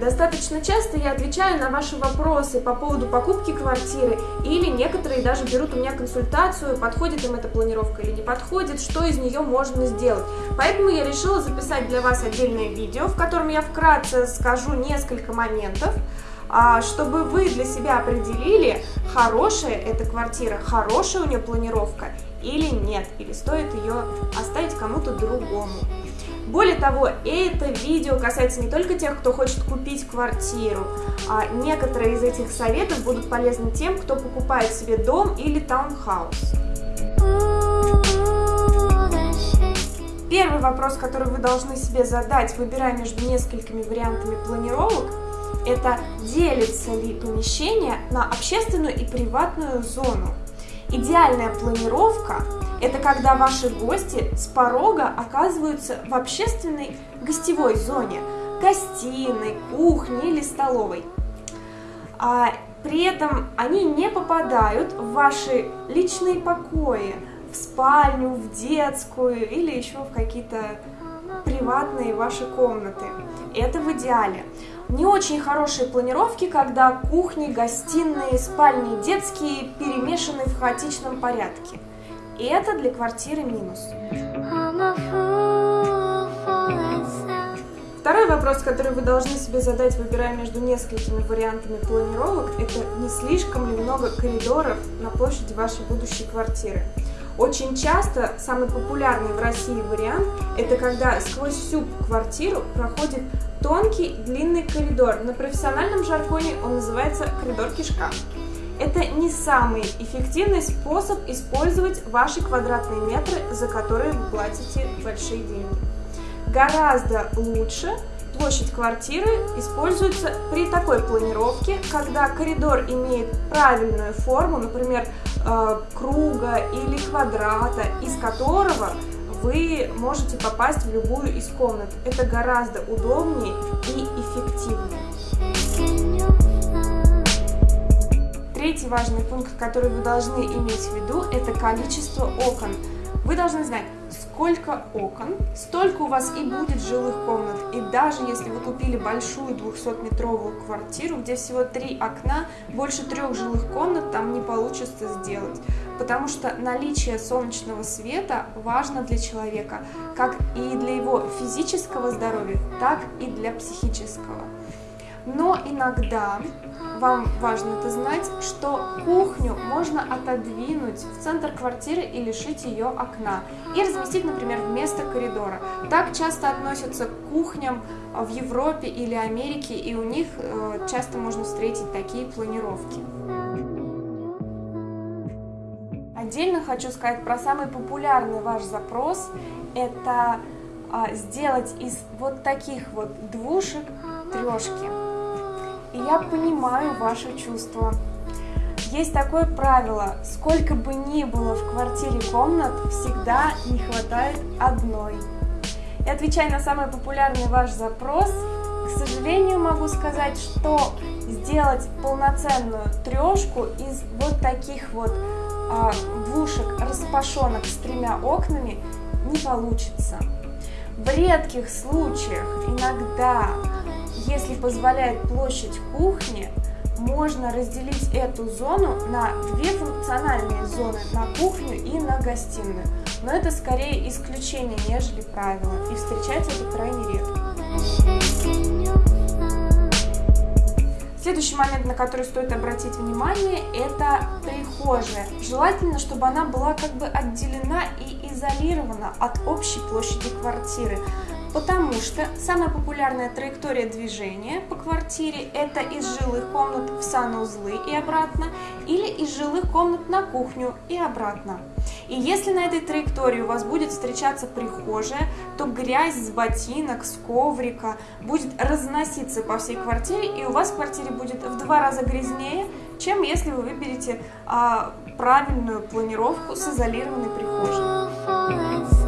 достаточно часто я отвечаю на ваши вопросы по поводу покупки квартиры, или некоторые даже берут у меня консультацию, подходит им эта планировка или не подходит, что из нее можно сделать. Поэтому я решила записать для вас отдельное видео, в котором я вкратце скажу несколько моментов, а, чтобы вы для себя определили, хорошая эта квартира, хорошая у нее планировка или нет, или стоит ее оставить кому-то другому. Более того, это видео касается не только тех, кто хочет купить квартиру, а некоторые из этих советов будут полезны тем, кто покупает себе дом или таунхаус. Первый вопрос, который вы должны себе задать, выбирая между несколькими вариантами планировок, это делится ли помещение на общественную и приватную зону. Идеальная планировка – это когда ваши гости с порога оказываются в общественной гостевой зоне, гостиной, кухне или столовой. А при этом они не попадают в ваши личные покои, в спальню, в детскую или еще в какие-то приватные ваши комнаты. Это в идеале. Не очень хорошие планировки, когда кухни, гостиные, спальни детские перемешаны в хаотичном порядке. И это для квартиры минус. Второй вопрос, который вы должны себе задать, выбирая между несколькими вариантами планировок, это не слишком ли много коридоров на площади вашей будущей квартиры. Очень часто самый популярный в России вариант – это когда сквозь всю квартиру проходит тонкий длинный коридор. На профессиональном жаргоне он называется коридор кишка. Это не самый эффективный способ использовать ваши квадратные метры, за которые вы платите большие деньги. Гораздо лучше площадь квартиры используется при такой планировке, когда коридор имеет правильную форму, например, э, круга или квадрата, из которого вы можете попасть в любую из комнат. Это гораздо удобнее Третий важный пункт, который вы должны иметь в виду, это количество окон. Вы должны знать, сколько окон, столько у вас и будет жилых комнат. И даже если вы купили большую 200-метровую квартиру, где всего три окна, больше трех жилых комнат там не получится сделать. Потому что наличие солнечного света важно для человека, как и для его физического здоровья, так и для психического. Но иногда вам важно это знать, что кухню можно отодвинуть в центр квартиры и лишить ее окна. И разместить, например, вместо коридора. Так часто относятся к кухням в Европе или Америке, и у них э, часто можно встретить такие планировки. Отдельно хочу сказать про самый популярный ваш запрос. Это а, сделать из вот таких вот двушек трешки и я понимаю ваши чувства. Есть такое правило, сколько бы ни было в квартире комнат, всегда не хватает одной. И отвечая на самый популярный ваш запрос, к сожалению могу сказать, что сделать полноценную трешку из вот таких вот а, двушек распашонок с тремя окнами не получится. В редких случаях иногда если позволяет площадь кухни, можно разделить эту зону на две функциональные зоны, на кухню и на гостиную. Но это скорее исключение, нежели правило, и встречается это крайне редко. Следующий момент, на который стоит обратить внимание, это прихожая. Желательно, чтобы она была как бы отделена и изолирована от общей площади квартиры. Потому что самая популярная траектория движения по квартире это из жилых комнат в санузлы и обратно, или из жилых комнат на кухню и обратно. И если на этой траектории у вас будет встречаться прихожая, то грязь с ботинок, с коврика будет разноситься по всей квартире, и у вас в квартире будет в два раза грязнее, чем если вы выберете а, правильную планировку с изолированной прихожей.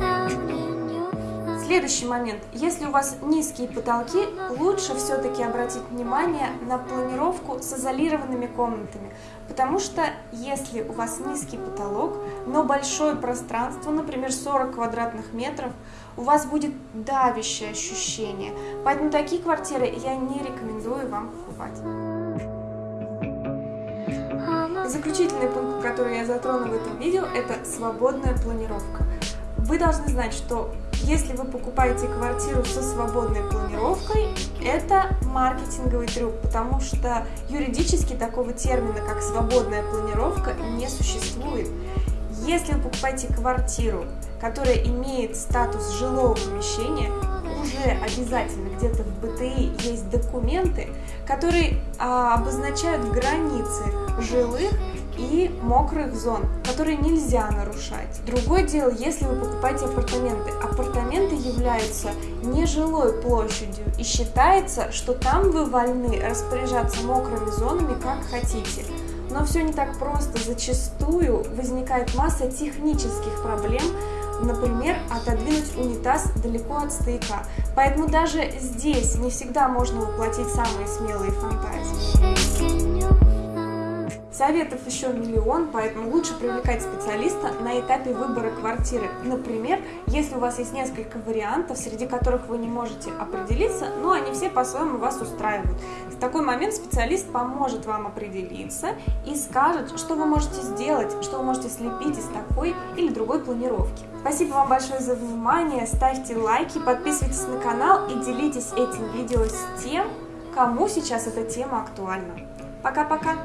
Следующий момент. Если у вас низкие потолки, лучше все-таки обратить внимание на планировку с изолированными комнатами. Потому что если у вас низкий потолок, но большое пространство, например, 40 квадратных метров, у вас будет давящее ощущение. Поэтому такие квартиры я не рекомендую вам покупать. Заключительный пункт, который я затрону в этом видео, это свободная планировка. Вы должны знать, что если вы покупаете квартиру со свободной планировкой, это маркетинговый трюк, потому что юридически такого термина, как свободная планировка, не существует. Если вы покупаете квартиру, которая имеет статус жилого помещения, уже обязательно где-то в БТИ есть документы, которые а, обозначают границы жилых и мокрых зон, которые нельзя нарушать. Другое дело, если вы покупаете апартаменты. Апартаменты являются нежилой площадью и считается, что там вы вольны распоряжаться мокрыми зонами как хотите. Но все не так просто. Зачастую возникает масса технических проблем, например, отодвинуть унитаз далеко от стояка. Поэтому даже здесь не всегда можно воплотить самые смелые фантазии. Советов еще миллион, поэтому лучше привлекать специалиста на этапе выбора квартиры. Например, если у вас есть несколько вариантов, среди которых вы не можете определиться, но они все по-своему вас устраивают. В такой момент специалист поможет вам определиться и скажет, что вы можете сделать, что вы можете слепить из такой или другой планировки. Спасибо вам большое за внимание, ставьте лайки, подписывайтесь на канал и делитесь этим видео с тем, кому сейчас эта тема актуальна. Пока-пока.